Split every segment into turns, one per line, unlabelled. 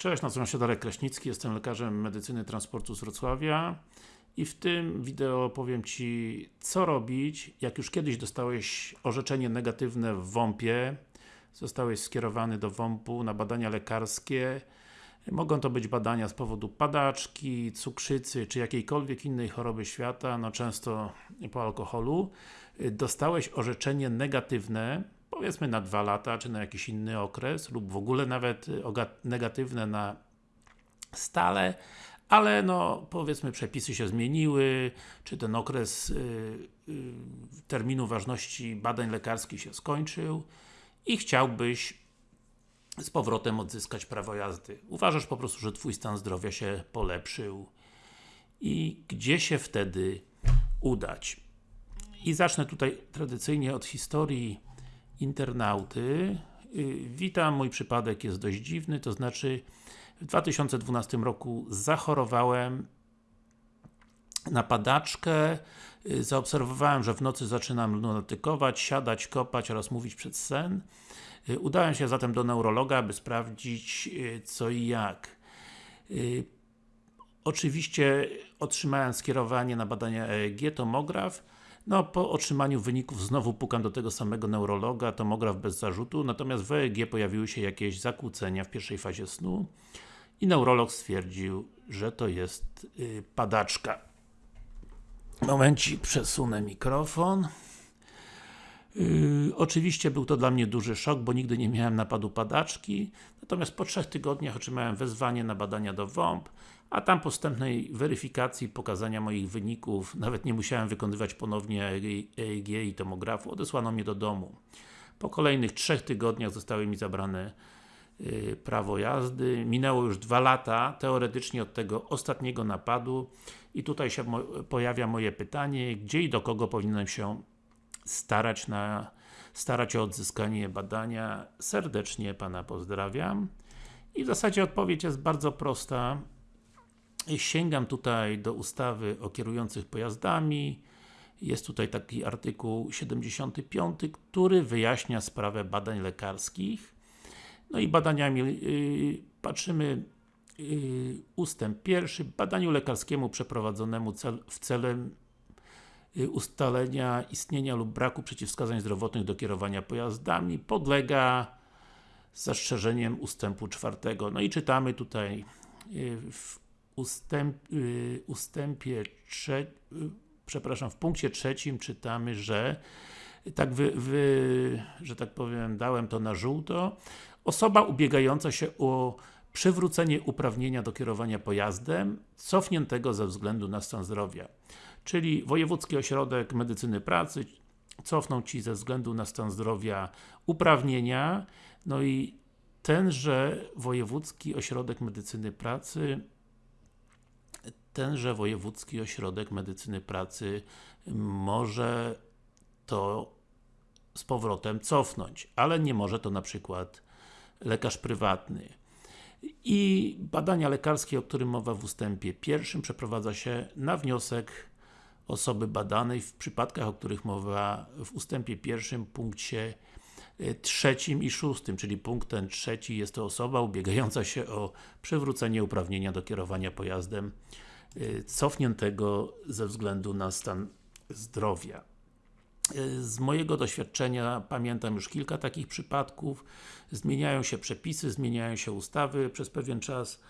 Cześć, nazywam się Darek Kraśnicki, jestem lekarzem medycyny transportu z Wrocławia i w tym wideo powiem Ci co robić, jak już kiedyś dostałeś orzeczenie negatywne w WOMP-ie zostałeś skierowany do WOMP-u na badania lekarskie. Mogą to być badania z powodu padaczki, cukrzycy, czy jakiejkolwiek innej choroby świata, no często po alkoholu. Dostałeś orzeczenie negatywne powiedzmy na dwa lata, czy na jakiś inny okres, lub w ogóle nawet y, negatywne na stale, ale no powiedzmy przepisy się zmieniły, czy ten okres y, y, terminu ważności badań lekarskich się skończył i chciałbyś z powrotem odzyskać prawo jazdy. Uważasz po prostu, że Twój stan zdrowia się polepszył i gdzie się wtedy udać? I zacznę tutaj tradycyjnie od historii internauty. Y, witam, mój przypadek jest dość dziwny, to znaczy w 2012 roku zachorowałem na padaczkę, y, zaobserwowałem, że w nocy zaczynam lunatykować, siadać, kopać oraz mówić przed sen. Y, udałem się zatem do neurologa, aby sprawdzić co i jak. Oczywiście otrzymałem skierowanie na badania EEG, tomograf, no, po otrzymaniu wyników znowu pukam do tego samego neurologa, tomograf bez zarzutu, natomiast w EEG pojawiły się jakieś zakłócenia w pierwszej fazie snu i neurolog stwierdził, że to jest yy, padaczka. Momencik, przesunę mikrofon. Yy, oczywiście był to dla mnie duży szok, bo nigdy nie miałem napadu padaczki, natomiast po trzech tygodniach otrzymałem wezwanie na badania do WOMP, a tam postępnej weryfikacji, pokazania moich wyników, nawet nie musiałem wykonywać ponownie EEG i tomografu, odesłano mnie do domu. Po kolejnych trzech tygodniach zostały mi zabrane yy, prawo jazdy. Minęło już dwa lata, teoretycznie od tego ostatniego napadu i tutaj się pojawia moje pytanie, gdzie i do kogo powinienem się starać na starać o odzyskanie badania. Serdecznie Pana pozdrawiam. I w zasadzie odpowiedź jest bardzo prosta. Sięgam tutaj do ustawy o kierujących pojazdami. Jest tutaj taki artykuł 75, który wyjaśnia sprawę badań lekarskich. No i badaniami yy, patrzymy yy, ustęp pierwszy. Badaniu lekarskiemu przeprowadzonemu cel, w celem Y, ustalenia istnienia lub braku przeciwwskazań zdrowotnych do kierowania pojazdami podlega zastrzeżeniem ustępu czwartego. No i czytamy tutaj y, w ustęp, y, ustępie trze, przepraszam, w punkcie trzecim czytamy, że tak wy, wy, że tak powiem, dałem to na żółto. Osoba ubiegająca się o przywrócenie uprawnienia do kierowania pojazdem cofniętego ze względu na stan zdrowia czyli Wojewódzki Ośrodek Medycyny Pracy cofną Ci ze względu na stan zdrowia uprawnienia, no i tenże Wojewódzki Ośrodek Medycyny Pracy tenże Wojewódzki Ośrodek Medycyny Pracy może to z powrotem cofnąć, ale nie może to na przykład lekarz prywatny. I badania lekarskie, o którym mowa w ustępie pierwszym przeprowadza się na wniosek osoby badanej w przypadkach, o których mowa w ustępie pierwszym, punkcie e, trzecim i szóstym, czyli punkt ten trzeci jest to osoba ubiegająca się o przywrócenie uprawnienia do kierowania pojazdem cofniętego ze względu na stan zdrowia. E, z mojego doświadczenia pamiętam już kilka takich przypadków. Zmieniają się przepisy, zmieniają się ustawy przez pewien czas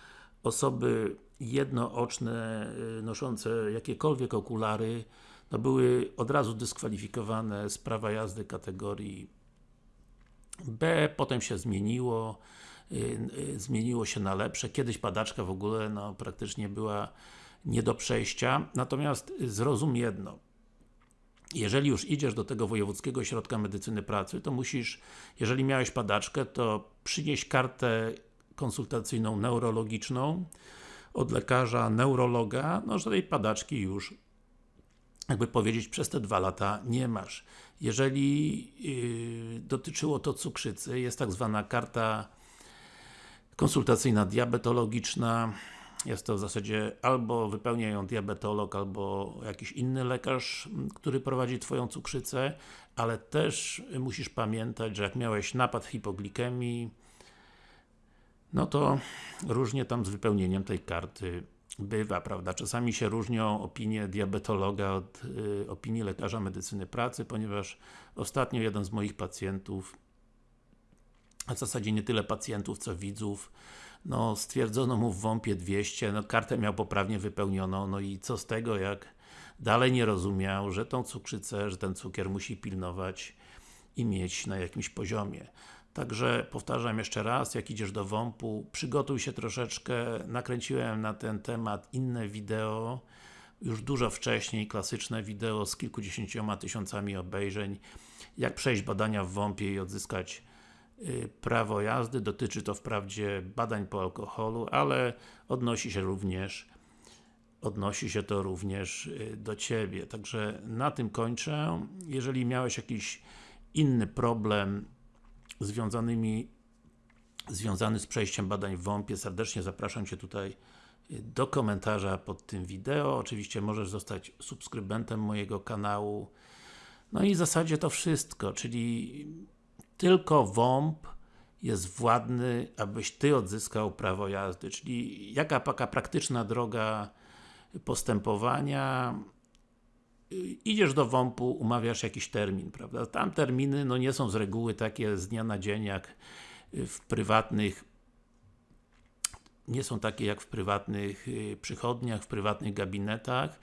osoby jednooczne, y, noszące jakiekolwiek okulary, no były od razu dyskwalifikowane z prawa jazdy kategorii B, potem się zmieniło, y, y, zmieniło się na lepsze. Kiedyś padaczka w ogóle no, praktycznie była nie do przejścia. Natomiast zrozum jedno. Jeżeli już idziesz do tego Wojewódzkiego Ośrodka Medycyny Pracy, to musisz, jeżeli miałeś padaczkę, to przynieść kartę konsultacyjną neurologiczną od lekarza, neurologa, no że tej padaczki już jakby powiedzieć, przez te dwa lata nie masz. Jeżeli yy, dotyczyło to cukrzycy, jest tak zwana karta konsultacyjna diabetologiczna, jest to w zasadzie albo wypełnia ją diabetolog, albo jakiś inny lekarz, który prowadzi Twoją cukrzycę, ale też musisz pamiętać, że jak miałeś napad hipoglikemii, no to różnie tam z wypełnieniem tej karty bywa, prawda? Czasami się różnią opinie diabetologa od y, opinii lekarza medycyny pracy, ponieważ ostatnio jeden z moich pacjentów, a w zasadzie nie tyle pacjentów, co widzów, no stwierdzono mu w WOMP-ie 200, no kartę miał poprawnie wypełnioną, no i co z tego, jak dalej nie rozumiał, że tą cukrzycę, że ten cukier musi pilnować i mieć na jakimś poziomie. Także powtarzam jeszcze raz, jak idziesz do WOMP-u, przygotuj się troszeczkę, nakręciłem na ten temat inne wideo, już dużo wcześniej, klasyczne wideo z kilkudziesięcioma tysiącami obejrzeń, jak przejść badania w WOMP-ie i odzyskać prawo jazdy, dotyczy to wprawdzie badań po alkoholu, ale odnosi się również odnosi się to również y, do Ciebie. Także na tym kończę. Jeżeli miałeś jakiś inny problem związanymi związany z przejściem badań w WOMP-ie, serdecznie zapraszam Cię tutaj y, do komentarza pod tym wideo. Oczywiście możesz zostać subskrybentem mojego kanału. No i w zasadzie to wszystko, czyli tylko WOMP jest władny, abyś Ty odzyskał prawo jazdy, czyli jaka taka praktyczna droga postępowania idziesz do WOMP-u, umawiasz jakiś termin, prawda? Tam terminy no nie są z reguły takie z dnia na dzień jak w prywatnych nie są takie jak w prywatnych y, przychodniach, w prywatnych gabinetach,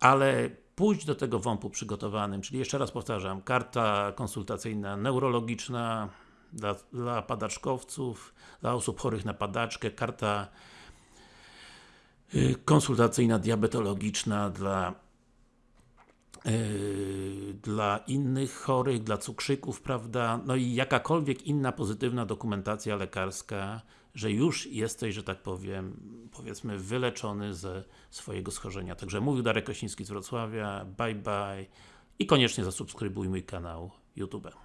ale pójdź do tego WOMP-u przygotowanym, czyli jeszcze raz powtarzam, karta konsultacyjna neurologiczna dla, dla padaczkowców, dla osób chorych na padaczkę, karta y, konsultacyjna diabetologiczna dla Yy, dla innych chorych, dla cukrzyków, prawda, no i jakakolwiek inna pozytywna dokumentacja lekarska, że już jesteś, że tak powiem, powiedzmy wyleczony ze swojego schorzenia. Także mówił Darek Kraśnicki z Wrocławia, bye bye i koniecznie zasubskrybuj mój kanał YouTube.